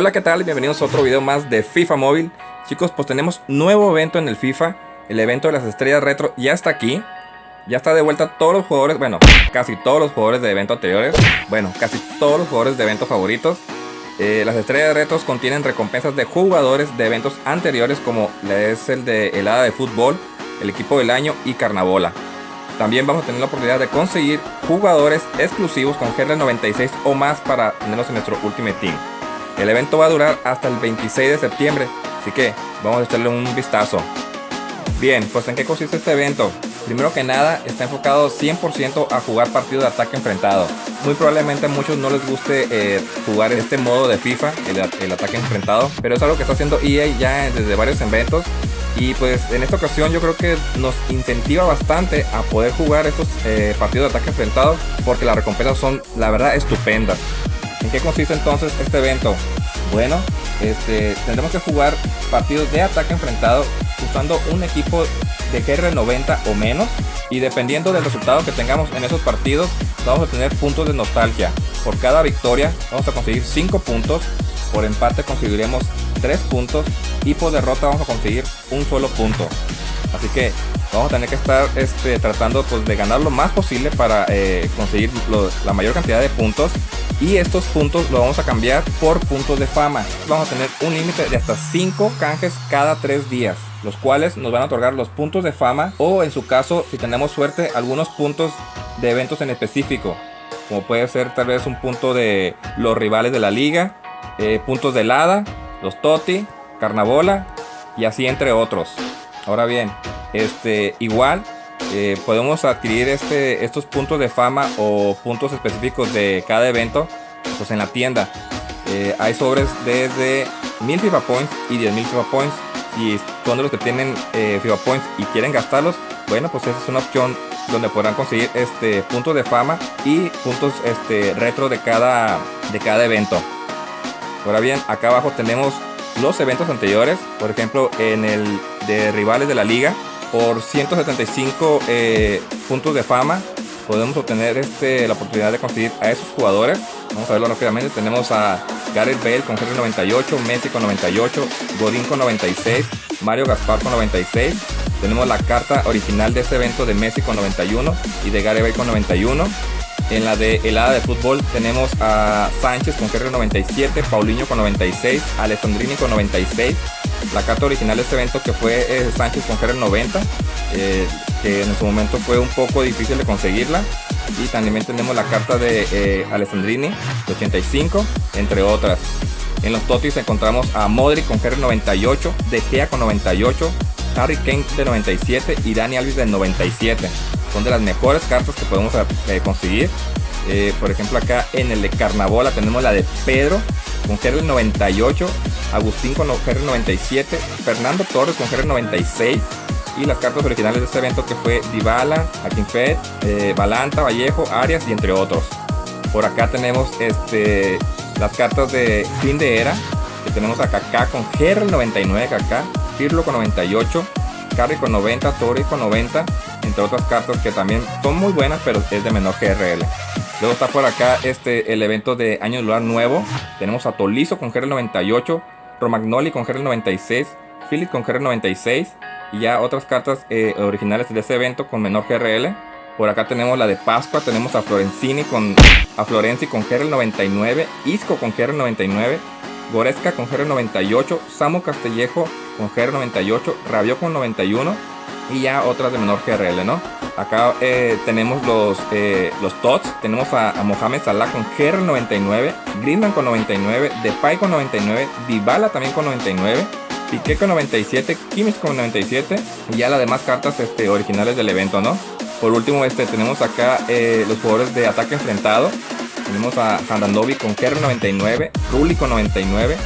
Hola, ¿qué tal? Bienvenidos a otro video más de FIFA Móvil. Chicos, pues tenemos nuevo evento en el FIFA. El evento de las estrellas retro ya está aquí. Ya está de vuelta todos los jugadores, bueno, casi todos los jugadores de evento anteriores. Bueno, casi todos los jugadores de evento favoritos. Eh, las estrellas retros contienen recompensas de jugadores de eventos anteriores como es el de helada de fútbol, el equipo del año y carnabola. También vamos a tener la oportunidad de conseguir jugadores exclusivos con GR96 o más para tenerlos en nuestro Ultimate Team. El evento va a durar hasta el 26 de septiembre, así que vamos a echarle un vistazo. Bien, pues en qué consiste este evento. Primero que nada, está enfocado 100% a jugar partidos de ataque enfrentado. Muy probablemente a muchos no les guste eh, jugar este modo de FIFA, el, ataque enfrentado, pero es algo que está haciendo EA ya desde varios eventos. Y pues en esta ocasión yo creo que nos incentiva bastante a poder jugar estos eh, partidos de ataque enfrentado porque las recompensas son la verdad estupendas. ¿En qué consiste entonces este evento? Bueno, este, tendremos que jugar partidos de ataque enfrentado usando un equipo de GR90 o menos y dependiendo del resultado que tengamos en esos partidos vamos a tener puntos de nostalgia. Por cada victoria vamos a conseguir 5 puntos, por empate conseguiremos 3 puntos y por derrota vamos a conseguir un solo punto. Así que vamos a tener que estar este, tratando pues, de ganar lo más posible para eh, conseguir la mayor cantidad de puntos y estos puntos lo vamos a cambiar por puntos de fama. Vamos a tener un límite de hasta 5 canjes cada 3 días, los cuales nos van a otorgar los puntos de fama o en su caso, si tenemos suerte, algunos puntos de eventos en específico, como puede ser tal vez un punto de los rivales de la liga, eh, puntos de helada, los Toti, Carnabola y así entre otros. Ahora bien, este igual eh, podemos adquirir este, estos puntos de fama o puntos específicos de cada evento pues en la tienda. Eh, hay sobres desde 1000 FIFA Points y 10.000 FIFA Points. Si son de los que tienen eh, FIFA Points y quieren gastarlos, bueno, pues esa es una opción donde podrán conseguir este puntos de fama y puntos este retro de cada de cada evento. Ahora bien, acá abajo tenemos los eventos anteriores, por ejemplo, en el de rivales de la liga, por 175 eh, puntos de fama podemos obtener este, la oportunidad de conseguir a esos jugadores. Vamos a verlo rápidamente. Tenemos a Gareth Bale con GR98, Messi con 98, Godín con 96, Mario Gaspar con 96. Tenemos la carta original de este evento de Messi con 91 y de Gareth Bale con 91. En la de helada de fútbol tenemos a Sánchez con GR97, Paulinho con 96, Alessandrini con 96, la carta original de este evento que fue eh, Sánchez con GR90, eh, que en su momento fue un poco difícil de conseguirla. Y también tenemos la carta de eh, Alessandrini de 85, entre otras. En los Totis encontramos a Modric con GR98, De Gea con 98, Harry Kane de 97 y Dani Alves de 97. Son de las mejores cartas que podemos conseguir. por ejemplo acá en el de Carnabola tenemos la de Pedro con GR98, Agustín con GR97, Fernando Torres con GR96 y las cartas originales de este evento que fue Dybala, Akinfed, eh, Balanta, Vallejo, Arias y entre otros. Por acá tenemos este, las cartas de fin de era, que tenemos a Kaká con GR99 Kaká, Pirlo con 98, Carry con 90, Torres con 90, entre otras cartas que también son muy buenas pero es de menor GRL. Luego está por acá este, el evento de Año Lunar Nuevo. Tenemos a Tolizo con GR98, Romagnoli con GR96, Philip con GR96 y ya otras cartas eh, originales de ese evento con menor GRL. Por acá tenemos la de Pascua, tenemos a Florenzini con a Florenzi con GR99, Isco con GR99, Goresca con GR98, Samu Castellejo con GR98, Rabio con 91 y ya otras de menor GRL, ¿no? Acá eh, tenemos los, eh, los TOTS, tenemos a, Mohamed Salah con GR99, Griezmann con 99, Depay con 99, Dybala también con 99, Piqué con 97, Kimmich con 97 y ya las demás cartas este, originales del evento, ¿no? Por último, este, tenemos acá eh, los jugadores de ataque enfrentado. Tenemos a Handandovi con GR99, Rulli con 99,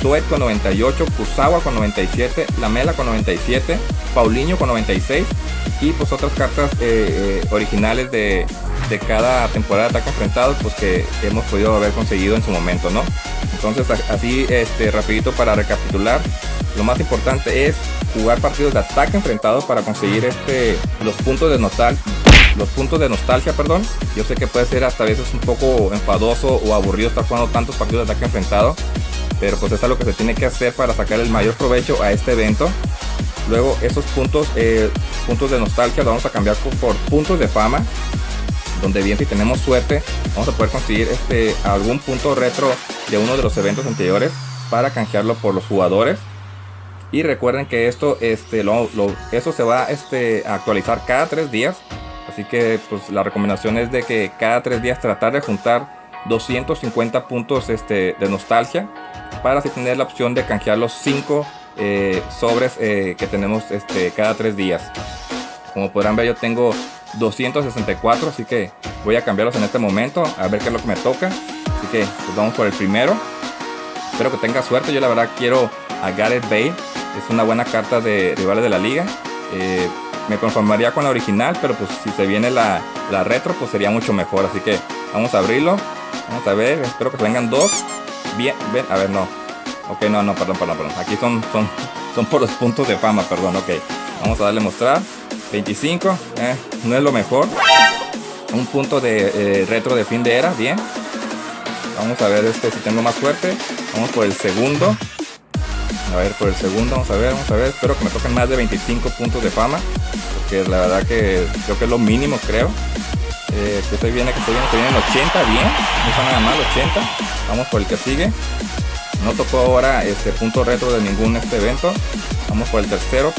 Suet con 98, Kusawa con 97, Lamela con 97, Paulinho con 96 y pues otras cartas eh, eh, originales de, cada temporada de ataque enfrentado pues que hemos podido haber conseguido en su momento no entonces así este rapidito para recapitular lo más importante es jugar partidos de ataque enfrentado para conseguir este los puntos de nostalgia los puntos de nostalgia perdón. Yo sé que puede ser hasta a veces un poco enfadoso o aburrido estar jugando tantos partidos de ataque enfrentado pero pues es algo que se tiene que hacer para sacar el mayor provecho a este evento. Luego esos puntos, eh, puntos de nostalgia los vamos a cambiar por, puntos de fama. Donde bien si tenemos suerte vamos a poder conseguir este, algún punto retro de uno de los eventos anteriores para canjearlo por los jugadores. Y recuerden que esto, este, lo, eso se va este, a actualizar cada tres días. Así que pues, la recomendación es de que cada tres días tratar de juntar 250 puntos este, de nostalgia para así tener la opción de canjear los 5 eh, sobres eh, que tenemos este, cada tres días. Como podrán ver yo tengo 264 así que voy a cambiarlos en este momento a ver qué es lo que me toca. Así que pues vamos por el primero. Espero que tenga suerte. Yo la verdad quiero a Gareth Bale. Es una buena carta de rivales de la liga. Eh, me conformaría con la original, pero pues si se viene la, la retro, pues sería mucho mejor. Así que vamos a abrirlo. Vamos a ver, espero que vengan dos. Bien, ven, a ver, no. Ok, no, no, perdón, perdón, perdón. Aquí son, son, son por los puntos de fama, perdón, ok. Vamos a darle mostrar. 25, eh, no es lo mejor. Un punto de eh, retro de fin de era, bien. Vamos a ver este si tengo más suerte. Vamos por el segundo. A ver, por el segundo, vamos a ver, vamos a ver. Espero que me toquen más de 25 puntos de fama. Porque la verdad que creo que es lo mínimo, creo. Eh, que se viene, que se viene, se viene en 80, bien. No está nada mal, 80. Vamos por el que sigue. No tocó ahora este punto retro de ningún este evento. Vamos por el tercero.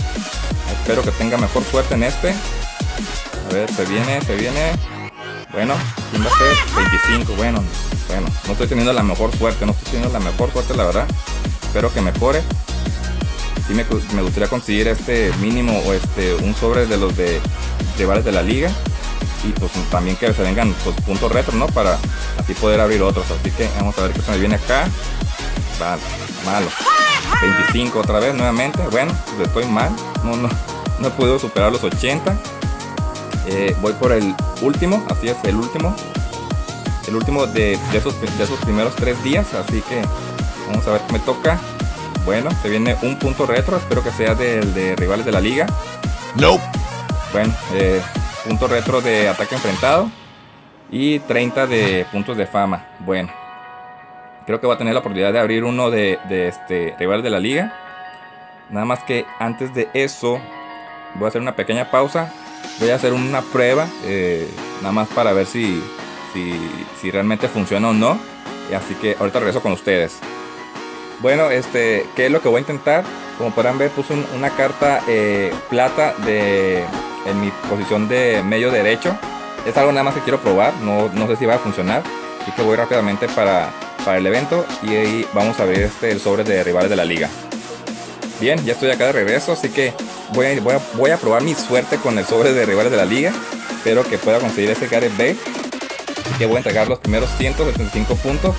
Espero que tenga mejor suerte en este. A ver, se viene, se viene. Bueno, ¿quién va a ser? 25, bueno, bueno, no estoy teniendo la mejor suerte, no estoy teniendo la mejor suerte la verdad. Espero que mejore. Sí me, me gustaría conseguir este mínimo o este un sobre de los de rivales de la liga y pues también que se vengan pues, puntos retro, ¿no? Para así poder abrir otros. Así que vamos a ver qué se me viene acá. Vale, malo. 25 otra vez nuevamente. Bueno, pues estoy mal. No, no, no he podido superar los 80. Eh, voy por el último, así es, el último. El último de, esos, de esos primeros tres días. Así que vamos a ver qué me toca. Bueno, se viene un punto retro. Espero que sea del de rivales de la liga. No. Bueno, eh, punto retro de ataque enfrentado y 30 de puntos de fama. Bueno, creo que va a tener la oportunidad de abrir uno de, este rival de la liga. Nada más que antes de eso, voy a hacer una pequeña pausa. Voy a hacer una prueba, eh, nada más para ver si, si, realmente funciona o no. Así que ahorita regreso con ustedes. Bueno, este, ¿qué es lo que voy a intentar? Como podrán ver, puse una carta eh, plata de en mi posición de medio derecho. Es algo nada más que quiero probar, no, no sé si va a funcionar. Así que voy rápidamente para, para el evento y ahí vamos a ver este, el sobre de rivales de la liga. Bien, ya estoy acá de regreso, así que voy a, voy a, probar mi suerte con el sobre de rivales de la liga. Espero que pueda conseguir ese Gareth B. Que voy a entregar los primeros 175 puntos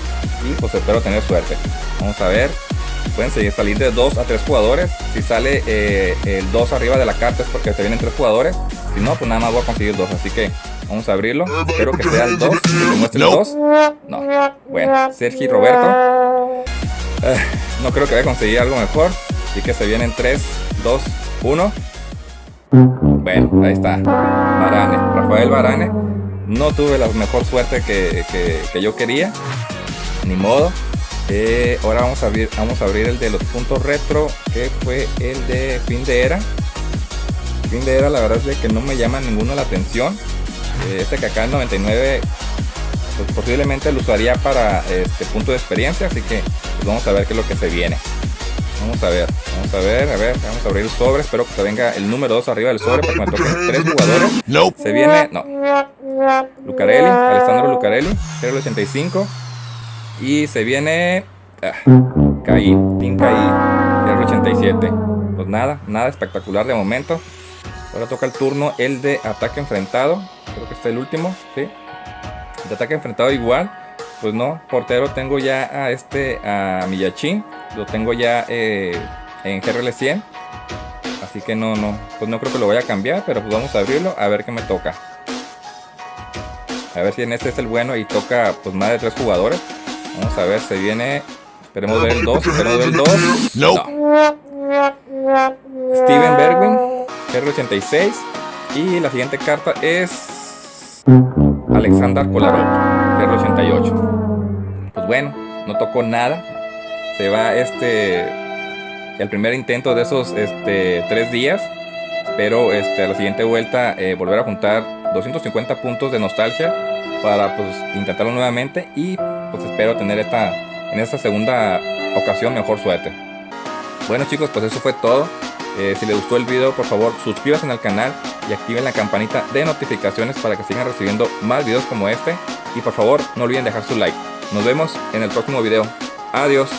y pues espero tener suerte. Vamos a ver pueden seguir salir de 2 a 3 jugadores. Si sale eh, el 2 arriba de la carta es porque se vienen 3 jugadores. Si no, pues nada más voy a conseguir 2. Así que vamos a abrirlo. Espero que sea el 2. Que muestre el 2. No. Bueno, Sergi Roberto. Eh, no creo que vaya a conseguir algo mejor. Así que se vienen 3, 2, 1. Bueno, ahí está. Barane. Rafael Barane. No tuve la mejor suerte que, que yo quería. Ni modo. Eh, ahora vamos a abrir vamos a abrir el de los puntos retro que fue el de fin de era. Fin de era la verdad es que no me llama ninguno la atención. Eh, este que acá en 99 pues posiblemente lo usaría para este punto de experiencia así que pues vamos a ver qué es lo que se viene. Vamos a ver vamos a ver a ver vamos a abrir el sobre espero que se venga el número 2 arriba del sobre para que me toquen tres jugadores. Se viene no Lucarelli Alessandro Lucarelli 085 y se viene... Ah, caí, Team Caí, 87 Pues nada, nada espectacular de momento. Ahora toca el turno el de ataque enfrentado. Creo que está el último, ¿sí? De ataque enfrentado igual. Pues no, portero tengo ya a este, a Miyachin. Lo tengo ya eh, en GRL 100. Así que no, no, pues no creo que lo vaya a cambiar, pero pues vamos a abrirlo a ver qué me toca. A ver si en este es el bueno y toca pues más de tres jugadores. Vamos a ver, se viene. Esperemos ver el 2. Esperemos ver el 2. No. Steven Bergwin, R86. Y la siguiente carta es. Alexander Kolarov, R88. Pues bueno, no tocó nada. se va este el primer intento de esos este, tres días. Espero este, a la siguiente vuelta eh, volver a juntar 250 puntos de nostalgia para pues intentarlo nuevamente y pues espero tener esta en esta segunda ocasión mejor suerte. Bueno chicos, pues eso fue todo. Eh, si les gustó el video, por favor suscríbanse al canal y activen la campanita de notificaciones para que sigan recibiendo más videos como este. Y por favor, no olviden dejar su like. Nos vemos en el próximo video. Adiós.